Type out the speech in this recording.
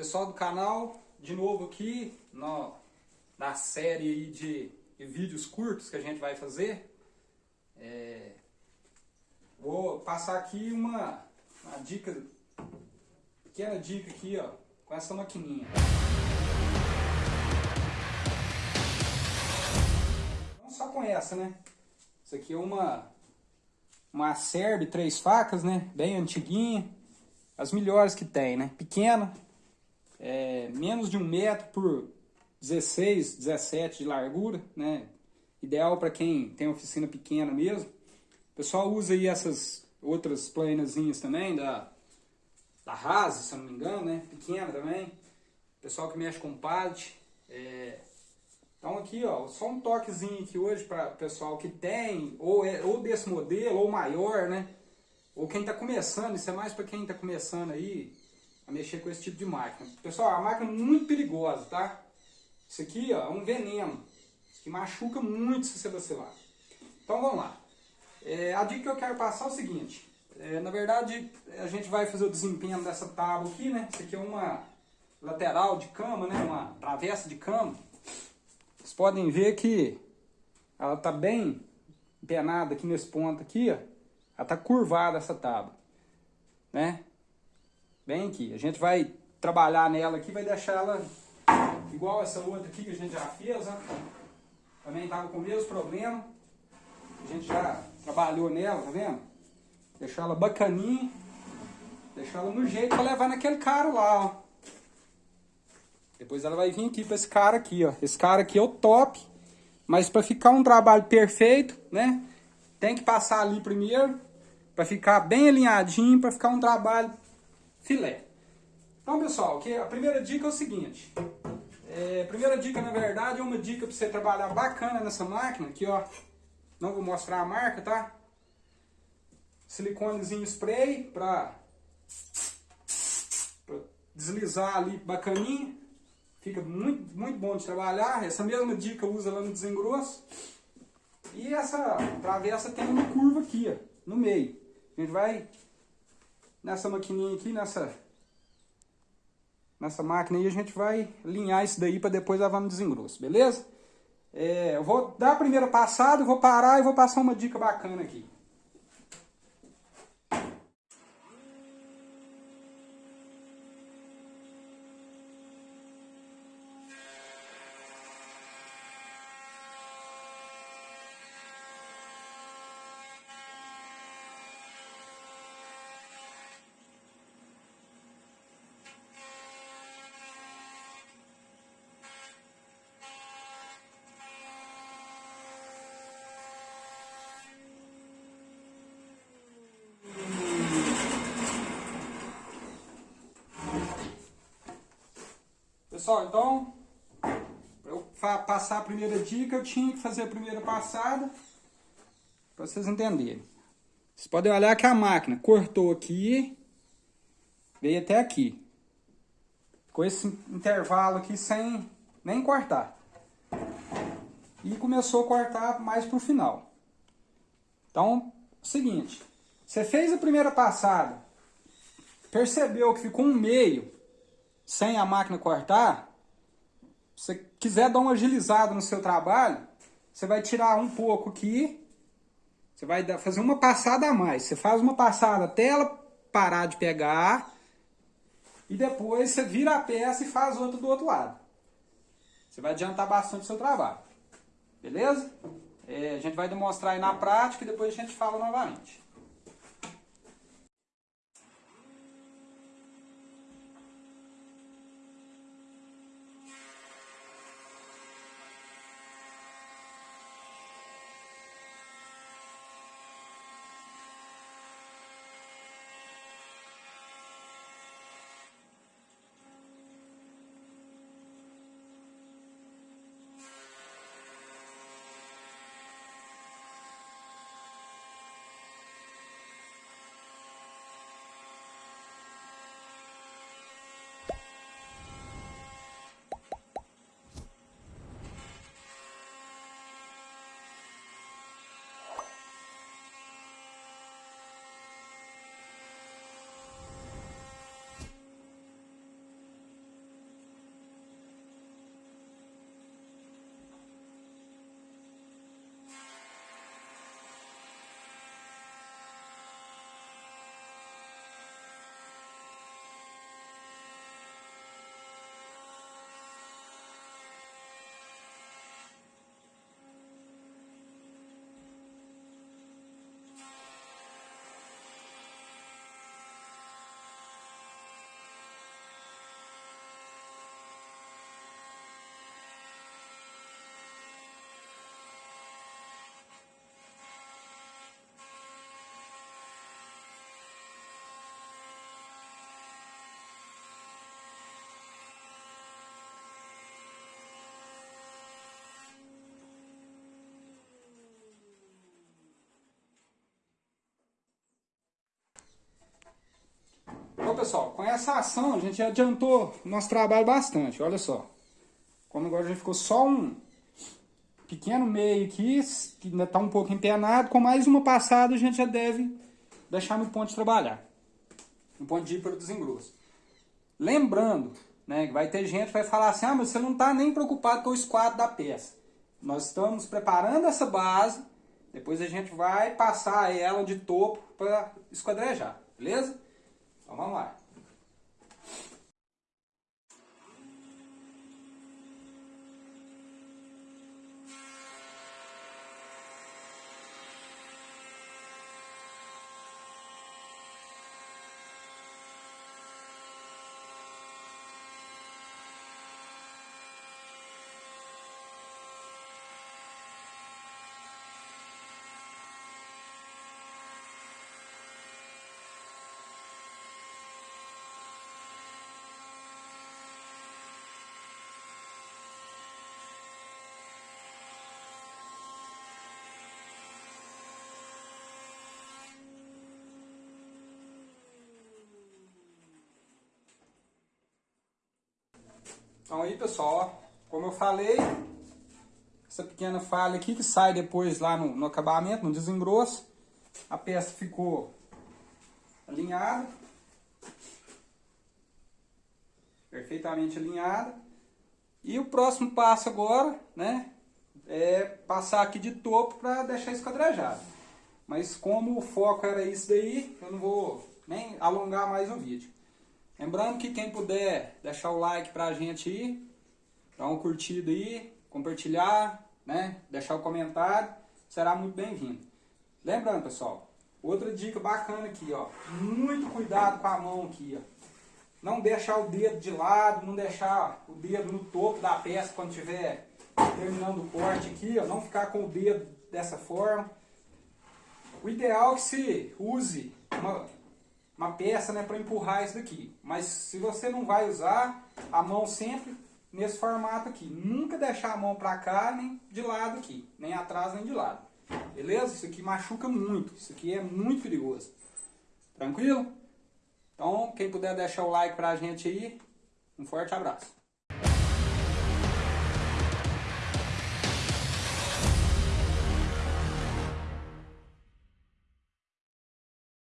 Pessoal do canal, de novo aqui no, na série de, de, vídeos curtos que a gente vai fazer. É, vou passar aqui uma, uma dica, pequena dica aqui ó, com essa maquininha. Não só com essa, né? Isso aqui é uma, uma Acerb três facas, né? Bem antiguinha. As melhores que tem, né? Pequena, é, menos de um metro por 16, 17 de largura, né? Ideal para quem tem oficina pequena mesmo. O pessoal usa aí essas outras planazinhas também, da, da Rase, se eu não me engano, né? Pequena também. Pessoal que mexe com pallet. É... Então aqui, ó, só um toquezinho aqui hoje para o pessoal que tem, ou, é, ou desse modelo, ou maior, né? Ou quem está começando, isso é mais para quem está começando aí, a mexer com esse tipo de máquina. Pessoal, a máquina é muito perigosa, tá? Isso aqui ó, é um veneno, que machuca muito se você vacilar. Então vamos lá. É, a dica que eu quero passar é o seguinte. É, na verdade, a gente vai fazer o desempenho dessa tábua aqui, né? Isso aqui é uma lateral de cama, né? Uma travessa de cama. Vocês podem ver que ela está bem empenada aqui nesse ponto aqui, ó. Ela está curvada essa tábua, né? Bem aqui. A gente vai trabalhar nela aqui, vai deixar ela igual essa outra aqui que a gente já fez, né? Também estava com o mesmo problema. A gente já trabalhou nela, tá vendo? Deixar ela bacaninha. Deixar ela no jeito para levar naquele cara lá, ó. Depois ela vai vir aqui para esse cara aqui, ó. Esse cara aqui é o top. Mas para ficar um trabalho perfeito, né? Tem que passar ali primeiro. Para ficar bem alinhadinho, para ficar um trabalho filé. Então, pessoal, que a primeira dica é o seguinte. É, a primeira dica, na verdade, é uma dica para você trabalhar bacana nessa máquina. Aqui, ó. Não vou mostrar a marca, tá? Siliconezinho spray para deslizar ali bacaninha. Fica muito, muito bom de trabalhar. Essa mesma dica usa lá no desengrosso. E essa travessa tem uma curva aqui, ó, no meio. A gente vai nessa maquininha aqui, nessa, nessa máquina aí, a gente vai alinhar isso daí para depois levar no desengrosso, beleza? É, eu vou dar a primeira passada, vou parar e vou passar uma dica bacana aqui. Pessoal, então, para eu passar a primeira dica, eu tinha que fazer a primeira passada, para vocês entenderem. Vocês podem olhar que a máquina cortou aqui, veio até aqui. Com esse intervalo aqui sem nem cortar. E começou a cortar mais para o final. Então, seguinte, você fez a primeira passada, percebeu que ficou um meio, sem a máquina cortar, se você quiser dar uma agilizada no seu trabalho, você vai tirar um pouco aqui, você vai fazer uma passada a mais. Você faz uma passada até ela parar de pegar, e depois você vira a peça e faz outra do outro lado. Você vai adiantar bastante o seu trabalho. Beleza? É, a gente vai demonstrar aí na prática e depois a gente fala novamente. Pessoal, com essa ação a gente adiantou nosso trabalho bastante, olha só. Como agora a gente ficou só um pequeno meio aqui, que ainda está um pouco empenado, com mais uma passada a gente já deve deixar no ponto de trabalhar. No ponto de ir para o desengrosso. Lembrando, né, que vai ter gente que vai falar assim, ah, mas você não está nem preocupado com o esquadro da peça. Nós estamos preparando essa base, depois a gente vai passar ela de topo para esquadrejar, beleza? Então vamos lá. Então aí pessoal, como eu falei, essa pequena falha aqui que sai depois lá no, no acabamento, no desengrosso, a peça ficou alinhada, perfeitamente alinhada. E o próximo passo agora, né, é passar aqui de topo para deixar esquadrejado. Mas como o foco era isso daí, eu não vou nem alongar mais o vídeo. Lembrando que quem puder deixar o like pra gente aí, dar um curtido aí, compartilhar, né? Deixar o comentário, será muito bem-vindo. Lembrando, pessoal, outra dica bacana aqui, ó. Muito cuidado com a mão aqui, ó. Não deixar o dedo de lado, não deixar o dedo no topo da peça quando estiver terminando o corte aqui, ó. Não ficar com o dedo dessa forma. O ideal é que se use uma uma peça né, para empurrar isso daqui. Mas se você não vai usar, a mão sempre nesse formato aqui. Nunca deixar a mão para cá, nem de lado aqui. Nem atrás, nem de lado. Beleza? Isso aqui machuca muito. Isso aqui é muito perigoso. Tranquilo? Então, quem puder deixar o like pra gente aí, um forte abraço.